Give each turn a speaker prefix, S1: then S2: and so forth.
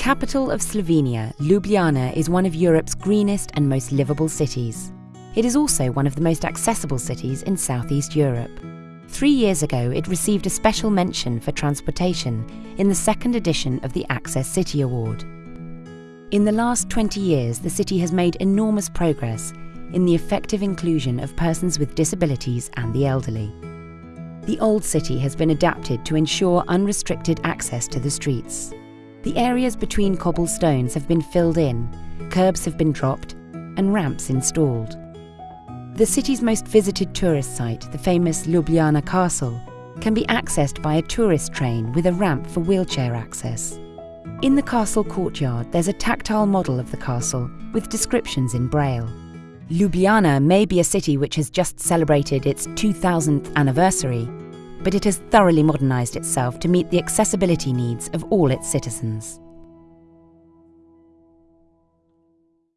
S1: capital of Slovenia, Ljubljana is one of Europe's greenest and most livable cities. It is also one of the most accessible cities in southeast Europe. Three years ago, it received a special mention for transportation in the second edition of the Access City Award. In the last 20 years, the city has made enormous progress in the effective inclusion of persons with disabilities and the elderly. The old city has been adapted to ensure unrestricted access to the streets. The areas between cobblestones have been filled in, curbs have been dropped, and ramps installed. The city's most visited tourist site, the famous Ljubljana Castle, can be accessed by a tourist train with a ramp for wheelchair access. In the castle courtyard, there's a tactile model of the castle with descriptions in Braille. Ljubljana may be a city which has just celebrated its 2000th anniversary, but it has thoroughly modernised itself to meet the accessibility needs of all its citizens.